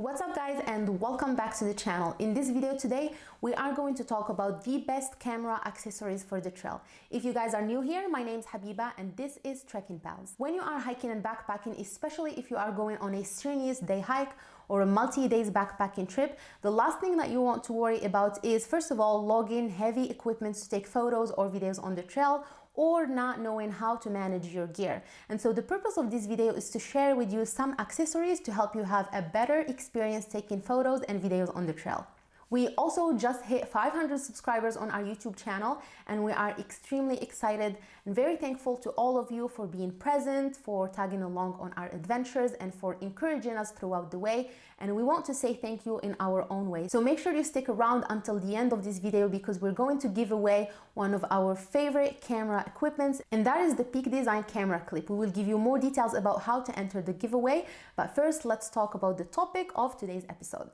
What's up guys and welcome back to the channel. In this video today, we are going to talk about the best camera accessories for the trail. If you guys are new here, my name is Habiba and this is Trekking Pals. When you are hiking and backpacking, especially if you are going on a strenuous day hike or a multi-days backpacking trip, the last thing that you want to worry about is first of all, logging heavy equipment to take photos or videos on the trail or not knowing how to manage your gear. And so the purpose of this video is to share with you some accessories to help you have a better experience taking photos and videos on the trail. We also just hit 500 subscribers on our YouTube channel and we are extremely excited and very thankful to all of you for being present, for tagging along on our adventures and for encouraging us throughout the way. And we want to say thank you in our own way. So make sure you stick around until the end of this video because we're going to give away one of our favorite camera equipments and that is the Peak Design camera clip. We will give you more details about how to enter the giveaway. But first, let's talk about the topic of today's episode.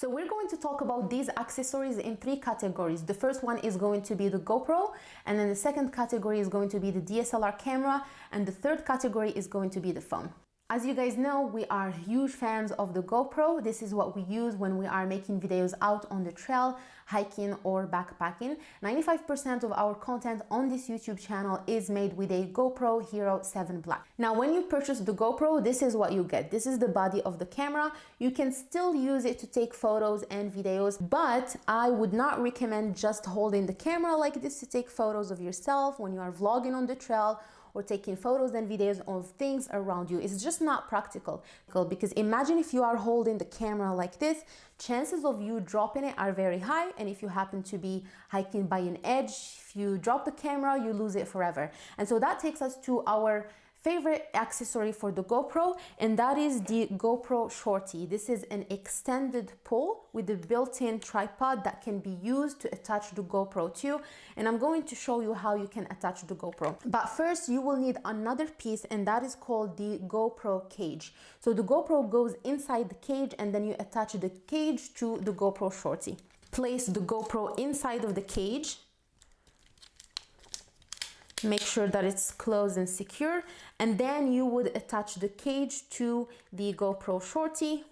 So we're going to talk about these accessories in three categories. The first one is going to be the GoPro, and then the second category is going to be the DSLR camera, and the third category is going to be the phone. As you guys know, we are huge fans of the GoPro. This is what we use when we are making videos out on the trail, hiking or backpacking. 95% of our content on this YouTube channel is made with a GoPro Hero 7 Black. Now, when you purchase the GoPro, this is what you get. This is the body of the camera. You can still use it to take photos and videos, but I would not recommend just holding the camera like this to take photos of yourself when you are vlogging on the trail or taking photos and videos of things around you. It's just not practical because imagine if you are holding the camera like this, chances of you dropping it are very high. And if you happen to be hiking by an edge, if you drop the camera, you lose it forever. And so that takes us to our favorite accessory for the GoPro and that is the GoPro Shorty. This is an extended pole with a built-in tripod that can be used to attach the GoPro to and I'm going to show you how you can attach the GoPro. But first you will need another piece and that is called the GoPro cage. So the GoPro goes inside the cage and then you attach the cage to the GoPro Shorty. Place the GoPro inside of the cage make sure that it's closed and secure. And then you would attach the cage to the GoPro Shorty.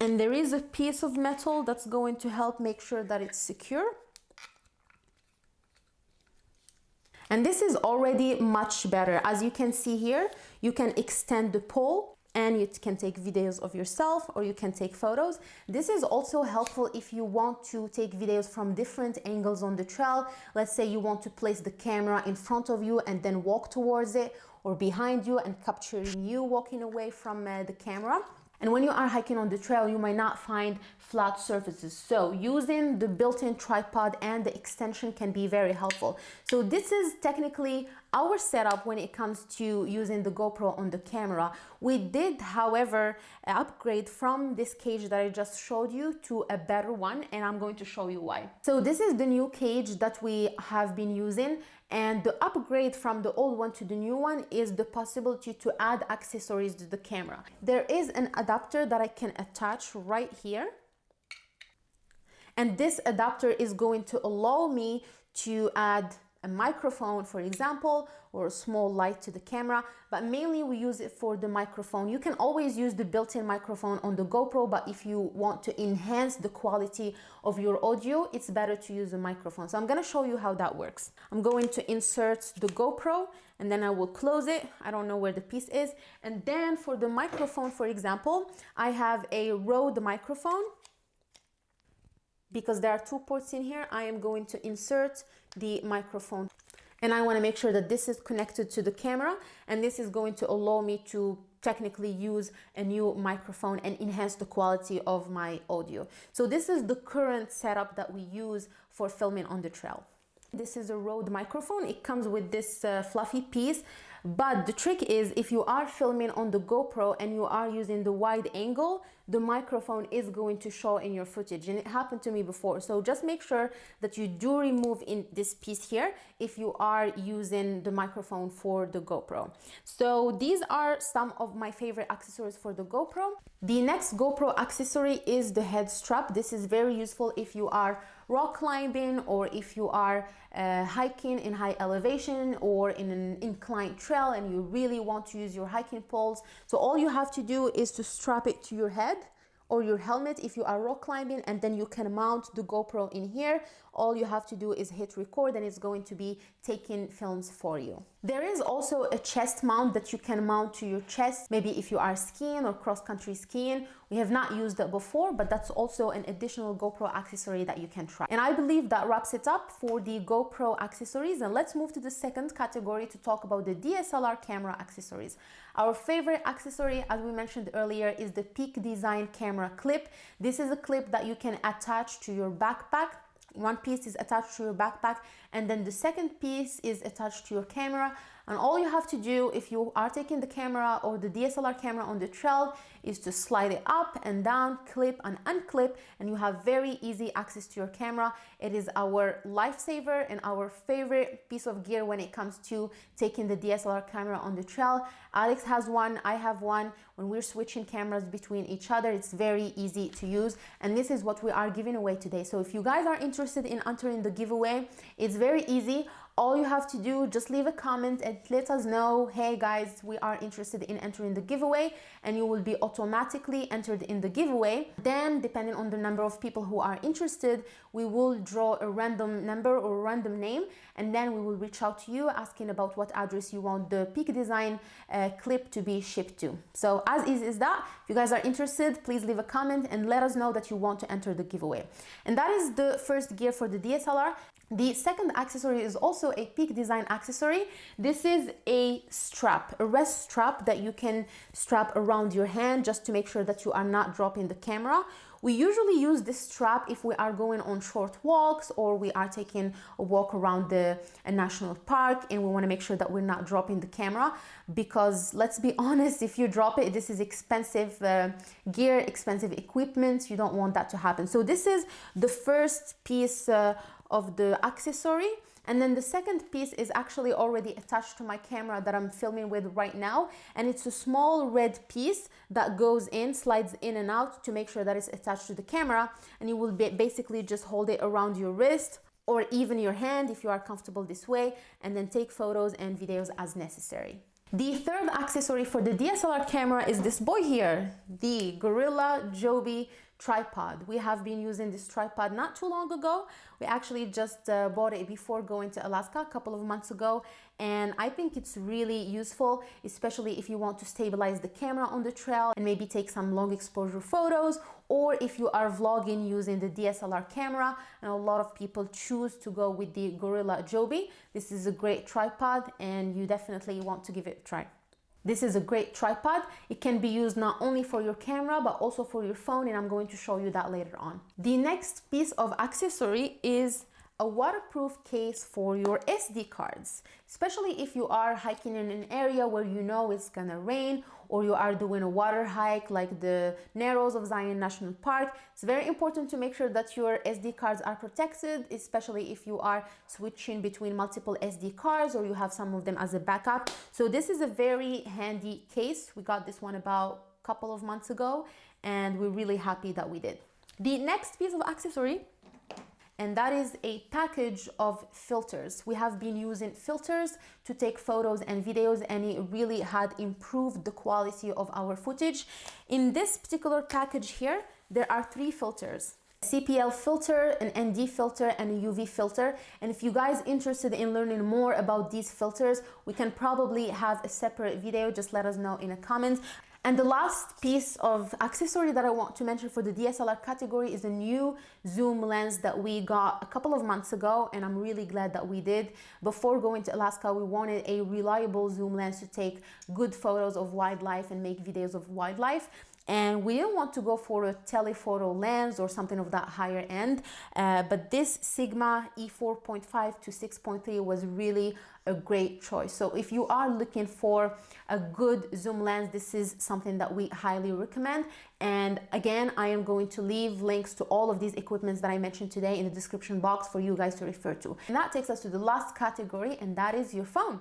And there is a piece of metal that's going to help make sure that it's secure. And this is already much better. As you can see here you can extend the pole and you can take videos of yourself or you can take photos. This is also helpful if you want to take videos from different angles on the trail. Let's say you want to place the camera in front of you and then walk towards it or behind you and capturing you walking away from uh, the camera. And when you are hiking on the trail, you might not find flat surfaces. So using the built-in tripod and the extension can be very helpful. So this is technically our setup when it comes to using the GoPro on the camera. We did, however, upgrade from this cage that I just showed you to a better one and I'm going to show you why. So this is the new cage that we have been using and the upgrade from the old one to the new one is the possibility to add accessories to the camera. There is an adapter that I can attach right here and this adapter is going to allow me to add a microphone, for example, or a small light to the camera, but mainly we use it for the microphone. You can always use the built-in microphone on the GoPro, but if you want to enhance the quality of your audio, it's better to use a microphone. So I'm gonna show you how that works. I'm going to insert the GoPro and then I will close it. I don't know where the piece is. And then for the microphone, for example, I have a Rode microphone because there are two ports in here, I am going to insert the microphone and I want to make sure that this is connected to the camera and this is going to allow me to technically use a new microphone and enhance the quality of my audio. So this is the current setup that we use for filming on the trail. This is a Rode microphone. It comes with this uh, fluffy piece but the trick is if you are filming on the GoPro and you are using the wide angle, the microphone is going to show in your footage. And it happened to me before. So just make sure that you do remove in this piece here if you are using the microphone for the GoPro. So these are some of my favorite accessories for the GoPro. The next GoPro accessory is the head strap. This is very useful if you are rock climbing or if you are uh, hiking in high elevation or in an inclined trail and you really want to use your hiking poles. So all you have to do is to strap it to your head or your helmet if you are rock climbing and then you can mount the GoPro in here. All you have to do is hit record and it's going to be taking films for you. There is also a chest mount that you can mount to your chest, maybe if you are skiing or cross-country skiing. We have not used it before, but that's also an additional GoPro accessory that you can try. And I believe that wraps it up for the GoPro accessories. And let's move to the second category to talk about the DSLR camera accessories. Our favorite accessory, as we mentioned earlier, is the Peak Design camera clip. This is a clip that you can attach to your backpack one piece is attached to your backpack and then the second piece is attached to your camera. And all you have to do if you are taking the camera or the DSLR camera on the trail is to slide it up and down, clip and unclip, and you have very easy access to your camera. It is our lifesaver and our favorite piece of gear when it comes to taking the DSLR camera on the trail. Alex has one, I have one. When we're switching cameras between each other, it's very easy to use. And this is what we are giving away today. So if you guys are interested in entering the giveaway, it's very easy all you have to do just leave a comment and let us know hey guys we are interested in entering the giveaway and you will be automatically entered in the giveaway then depending on the number of people who are interested we will draw a random number or random name and then we will reach out to you asking about what address you want the peak design uh, clip to be shipped to. So as easy as that. If you guys are interested please leave a comment and let us know that you want to enter the giveaway. And that is the first gear for the DSLR the second accessory is also a Peak Design accessory. This is a strap, a wrist strap that you can strap around your hand just to make sure that you are not dropping the camera. We usually use this strap if we are going on short walks or we are taking a walk around the national park and we want to make sure that we're not dropping the camera because let's be honest, if you drop it, this is expensive uh, gear, expensive equipment. You don't want that to happen. So this is the first piece uh, of the accessory and then the second piece is actually already attached to my camera that I'm filming with right now. And it's a small red piece that goes in, slides in and out to make sure that it's attached to the camera. And you will basically just hold it around your wrist or even your hand if you are comfortable this way and then take photos and videos as necessary. The third accessory for the DSLR camera is this boy here, the Gorilla Joby tripod. We have been using this tripod not too long ago. We actually just uh, bought it before going to Alaska a couple of months ago and I think it's really useful, especially if you want to stabilize the camera on the trail and maybe take some long exposure photos or if you are vlogging using the DSLR camera and a lot of people choose to go with the Gorilla Joby. This is a great tripod and you definitely want to give it a try. This is a great tripod. It can be used not only for your camera, but also for your phone, and I'm going to show you that later on. The next piece of accessory is a waterproof case for your SD cards, especially if you are hiking in an area where you know it's gonna rain or you are doing a water hike like the Narrows of Zion National Park. It's very important to make sure that your SD cards are protected, especially if you are switching between multiple SD cards or you have some of them as a backup. So this is a very handy case. We got this one about a couple of months ago and we're really happy that we did. The next piece of accessory and that is a package of filters. We have been using filters to take photos and videos and it really had improved the quality of our footage. In this particular package here, there are three filters. CPL filter, an ND filter, and a UV filter. And if you guys interested in learning more about these filters, we can probably have a separate video. Just let us know in the comments. And the last piece of accessory that I want to mention for the DSLR category is a new zoom lens that we got a couple of months ago and I'm really glad that we did. Before going to Alaska, we wanted a reliable zoom lens to take good photos of wildlife and make videos of wildlife and we didn't want to go for a telephoto lens or something of that higher end uh, but this Sigma E4.5 to 6.3 was really a great choice so if you are looking for a good zoom lens this is something that we highly recommend and again I am going to leave links to all of these equipments that I mentioned today in the description box for you guys to refer to and that takes us to the last category and that is your phone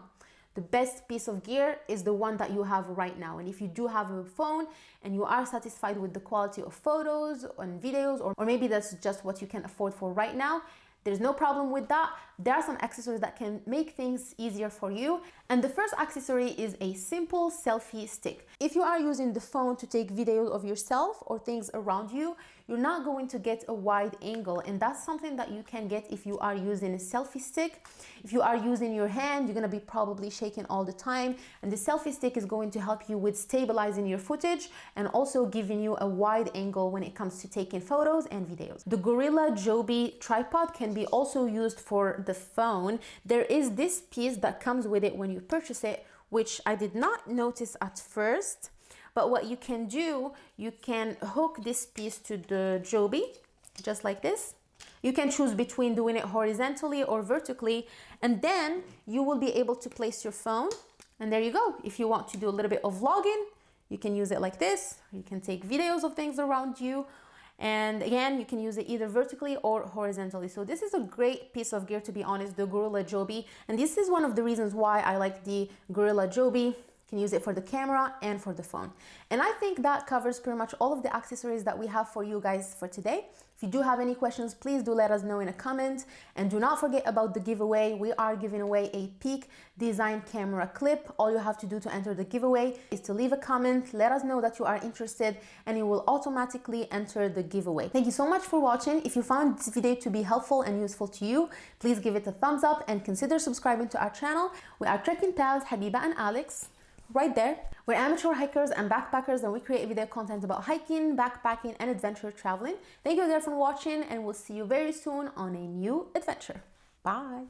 the best piece of gear is the one that you have right now. And if you do have a phone and you are satisfied with the quality of photos and videos, or, or maybe that's just what you can afford for right now, there's no problem with that. There are some accessories that can make things easier for you. And the first accessory is a simple selfie stick. If you are using the phone to take videos of yourself or things around you, you're not going to get a wide angle and that's something that you can get if you are using a selfie stick. If you are using your hand, you're gonna be probably shaking all the time and the selfie stick is going to help you with stabilizing your footage and also giving you a wide angle when it comes to taking photos and videos. The Gorilla Joby tripod can be also used for the phone. There is this piece that comes with it when you purchase it, which I did not notice at first but what you can do, you can hook this piece to the Joby, just like this. You can choose between doing it horizontally or vertically, and then you will be able to place your phone. And there you go. If you want to do a little bit of vlogging, you can use it like this. You can take videos of things around you. And again, you can use it either vertically or horizontally. So this is a great piece of gear, to be honest, the Gorilla Joby. And this is one of the reasons why I like the Gorilla Joby can use it for the camera and for the phone. And I think that covers pretty much all of the accessories that we have for you guys for today. If you do have any questions, please do let us know in a comment. And do not forget about the giveaway. We are giving away a Peak Design camera clip. All you have to do to enter the giveaway is to leave a comment, let us know that you are interested, and you will automatically enter the giveaway. Thank you so much for watching. If you found this video to be helpful and useful to you, please give it a thumbs up and consider subscribing to our channel. We are trekking pals, Habiba and Alex right there. We're amateur hikers and backpackers and we create video content about hiking, backpacking and adventure traveling. Thank you again for watching and we'll see you very soon on a new adventure. Bye.